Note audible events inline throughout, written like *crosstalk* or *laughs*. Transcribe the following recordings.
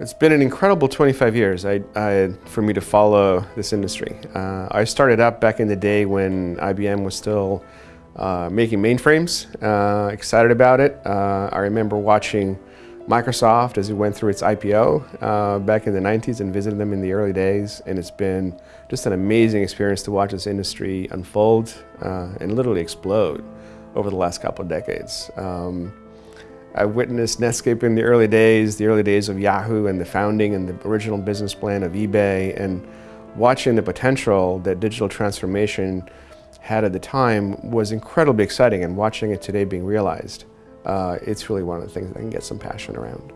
It's been an incredible 25 years I, I, for me to follow this industry. Uh, I started up back in the day when IBM was still uh, making mainframes, uh, excited about it. Uh, I remember watching Microsoft as it went through its IPO uh, back in the 90s and visited them in the early days and it's been just an amazing experience to watch this industry unfold uh, and literally explode over the last couple of decades. Um, I witnessed Netscape in the early days, the early days of Yahoo and the founding and the original business plan of eBay and watching the potential that digital transformation had at the time was incredibly exciting and watching it today being realized, uh, it's really one of the things that I can get some passion around.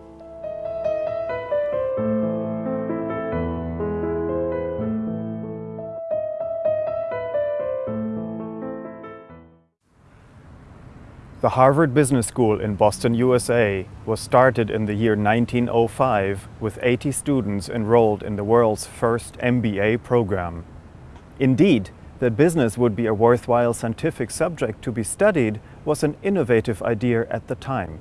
The Harvard Business School in Boston, USA was started in the year 1905 with 80 students enrolled in the world's first MBA program. Indeed, that business would be a worthwhile scientific subject to be studied was an innovative idea at the time.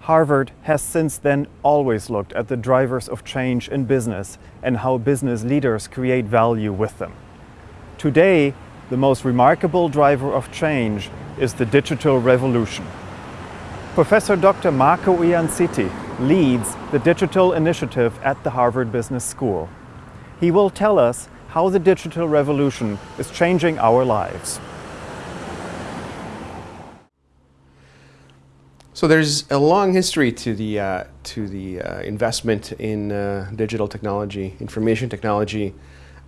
Harvard has since then always looked at the drivers of change in business and how business leaders create value with them. Today, the most remarkable driver of change is the digital revolution. Professor Dr. Marco Iansiti leads the digital initiative at the Harvard Business School. He will tell us how the digital revolution is changing our lives. So there's a long history to the, uh, to the uh, investment in uh, digital technology, information technology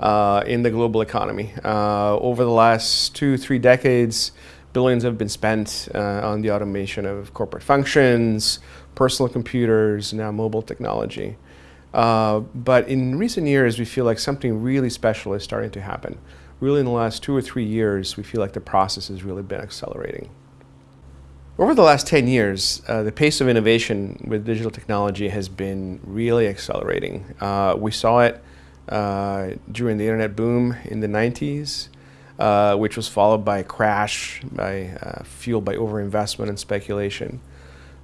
uh, in the global economy. Uh, over the last two, three decades, Billions have been spent uh, on the automation of corporate functions, personal computers, now mobile technology. Uh, but in recent years, we feel like something really special is starting to happen. Really in the last two or three years, we feel like the process has really been accelerating. Over the last 10 years, uh, the pace of innovation with digital technology has been really accelerating. Uh, we saw it during the internet boom in the 90s. Uh, which was followed by a crash by, uh, fueled by overinvestment and speculation.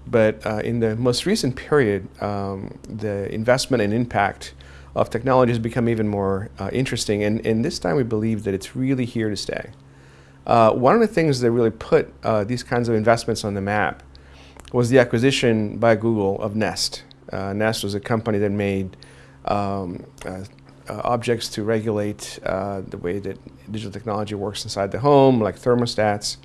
But uh, in the most recent period, um, the investment and impact of technology has become even more uh, interesting. And, and this time we believe that it's really here to stay. Uh, one of the things that really put these kinds of investments on the map was the acquisition by Google of Nest. Nest was a company that made um, uh, objects to regulate uh, the way that digital technology works inside the home, like thermostats.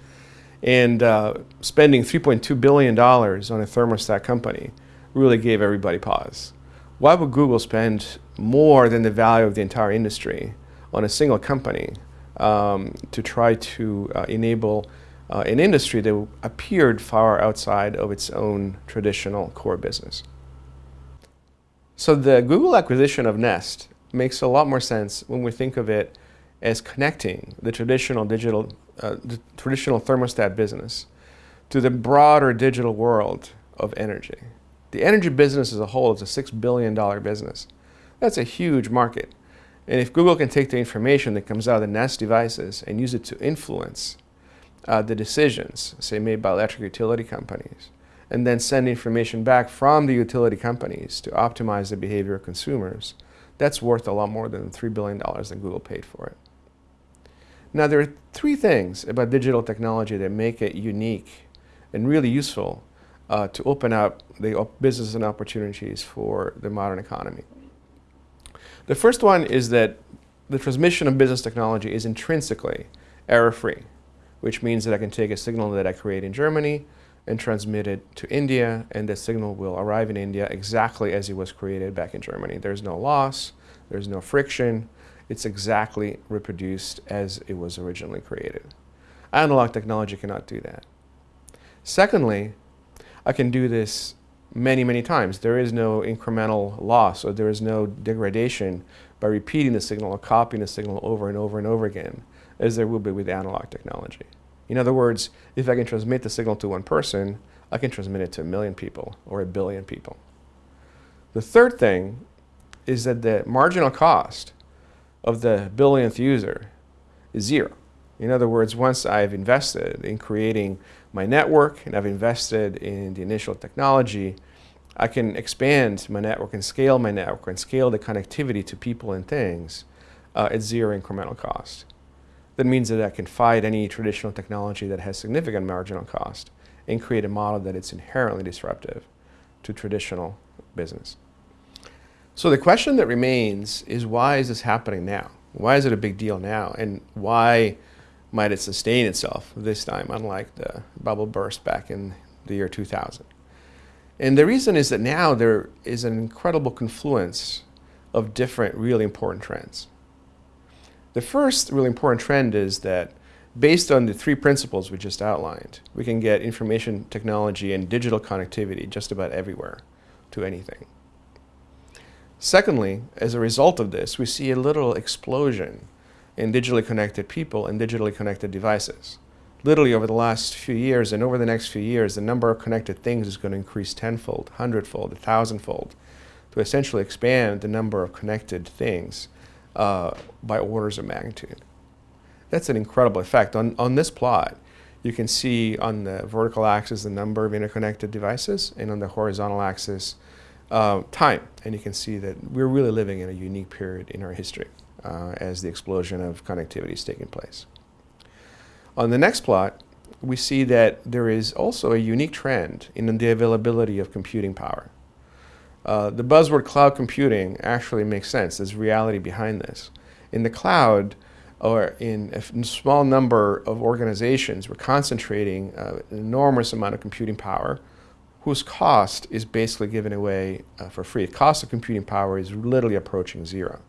And uh, spending $3.2 billion on a thermostat company really gave everybody pause. Why would Google spend more than the value of the entire industry on a single company um, to try to uh, enable uh, an industry that appeared far outside of its own traditional core business? So the Google acquisition of Nest makes a lot more sense when we think of it as connecting the traditional digital, uh, the traditional thermostat business to the broader digital world of energy. The energy business as a whole is a $6 billion business. That's a huge market. And if Google can take the information that comes out of the Nest devices and use it to influence uh, the decisions, say made by electric utility companies, and then send information back from the utility companies to optimize the behavior of consumers, that's worth a lot more than $3 billion that Google paid for it. Now there are three things about digital technology that make it unique and really useful uh, to open up the business and opportunities for the modern economy. The first one is that the transmission of business technology is intrinsically error-free, which means that I can take a signal that I create in Germany and transmit it to India, and the signal will arrive in India exactly as it was created back in Germany. There's no loss, there's no friction, it's exactly reproduced as it was originally created. Analog technology cannot do that. Secondly, I can do this many, many times. There is no incremental loss or there is no degradation by repeating the signal or copying the signal over and over and over again as there will be with analog technology. In other words, if I can transmit the signal to one person, I can transmit it to a million people or a billion people. The third thing is that the marginal cost of the billionth user is zero. In other words, once I've invested in creating my network and I've invested in the initial technology, I can expand my network and scale my network and scale the connectivity to people and things uh, at zero incremental cost. That means that I can fight any traditional technology that has significant marginal cost and create a model that is inherently disruptive to traditional business. So the question that remains is why is this happening now? Why is it a big deal now? And why might it sustain itself this time, unlike the bubble burst back in the year 2000? And the reason is that now there is an incredible confluence of different really important trends. The first really important trend is that based on the three principles we just outlined, we can get information technology and digital connectivity just about everywhere to anything. Secondly, as a result of this, we see a little explosion in digitally connected people and digitally connected devices. Literally over the last few years and over the next few years, the number of connected things is going to increase tenfold, hundredfold, a thousandfold to essentially expand the number of connected things uh, by orders of magnitude. That's an incredible effect. On, on this plot, you can see on the vertical axis the number of interconnected devices and on the horizontal axis uh, time. And you can see that we're really living in a unique period in our history uh, as the explosion of connectivity is taking place. On the next plot, we see that there is also a unique trend in the availability of computing power. Uh, the buzzword cloud computing actually makes sense. There's reality behind this. In the cloud, or in a small number of organizations, we're concentrating uh, an enormous amount of computing power whose cost is basically given away uh, for free. The cost of computing power is literally approaching zero.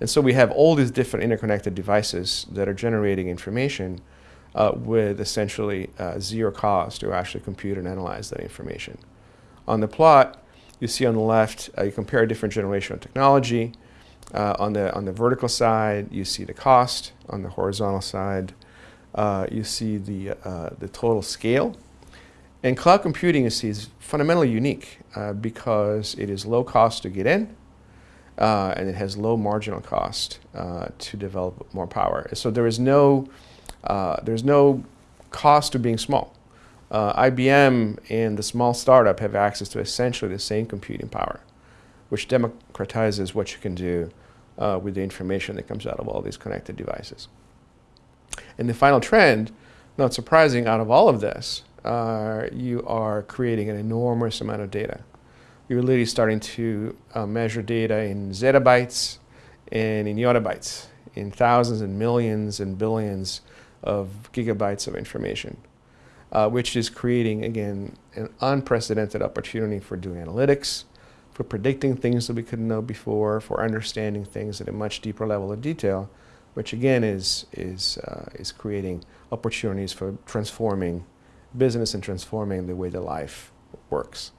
And so we have all these different interconnected devices that are generating information uh, with essentially uh, zero cost to actually compute and analyze that information. On the plot, you see on the left, uh, you compare a different generation of technology. Uh, on, the, on the vertical side, you see the cost. On the horizontal side, uh, you see the, uh, the total scale and cloud computing you see, is fundamentally unique uh, because it is low cost to get in uh, and it has low marginal cost uh, to develop more power. So there is no, uh, there's no cost to being small. Uh, IBM and the small startup have access to essentially the same computing power, which democratizes what you can do uh, with the information that comes out of all these connected devices. And the final trend, not surprising out of all of this, uh, you are creating an enormous amount of data. You're literally starting to uh, measure data in zettabytes and in yottabytes, in thousands and millions and billions of gigabytes of information, uh, which is creating, again, an unprecedented opportunity for doing analytics, for predicting things that we couldn't know before, for understanding things at a much deeper level of detail, which again is, is, uh, is creating opportunities for transforming business and transforming the way the life works.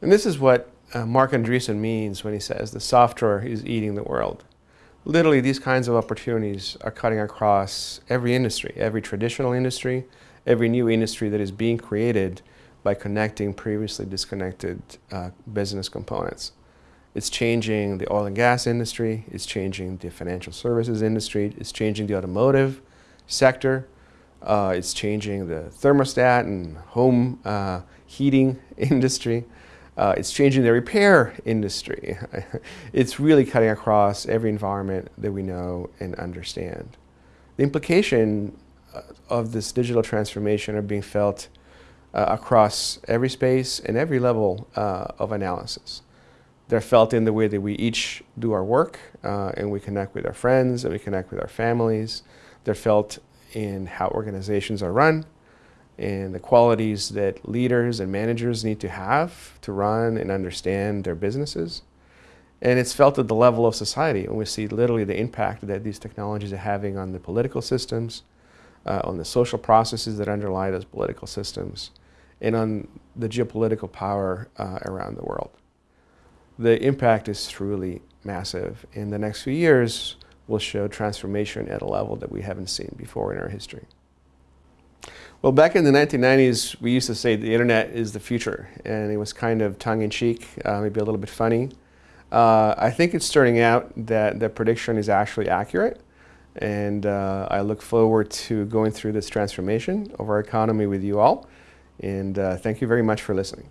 And this is what uh, Marc Andreessen means when he says the software is eating the world. Literally, these kinds of opportunities are cutting across every industry, every traditional industry, every new industry that is being created by connecting previously disconnected uh, business components. It's changing the oil and gas industry, it's changing the financial services industry, it's changing the automotive sector, uh, it's changing the thermostat and home uh, heating *laughs* industry. Uh, it's changing the repair industry. *laughs* it's really cutting across every environment that we know and understand. The implication of this digital transformation are being felt uh, across every space and every level uh, of analysis. They're felt in the way that we each do our work and we connect with our friends and we connect with our families. They're felt in how organizations are run and the qualities that leaders and managers need to have to run and understand their businesses. And it's felt at the level of society, and we see literally the impact that these technologies are having on the political systems, uh, on the social processes that underlie those political systems, and on the geopolitical power uh, around the world. The impact is truly massive. In the next few years, will show transformation at a level that we haven't seen before in our history. Well, back in the 1990s, we used to say the internet is the future, and it was kind of tongue-in-cheek, uh, maybe a little bit funny. Uh, I think it's turning out that the prediction is actually accurate, and uh, I look forward to going through this transformation of our economy with you all, and uh, thank you very much for listening.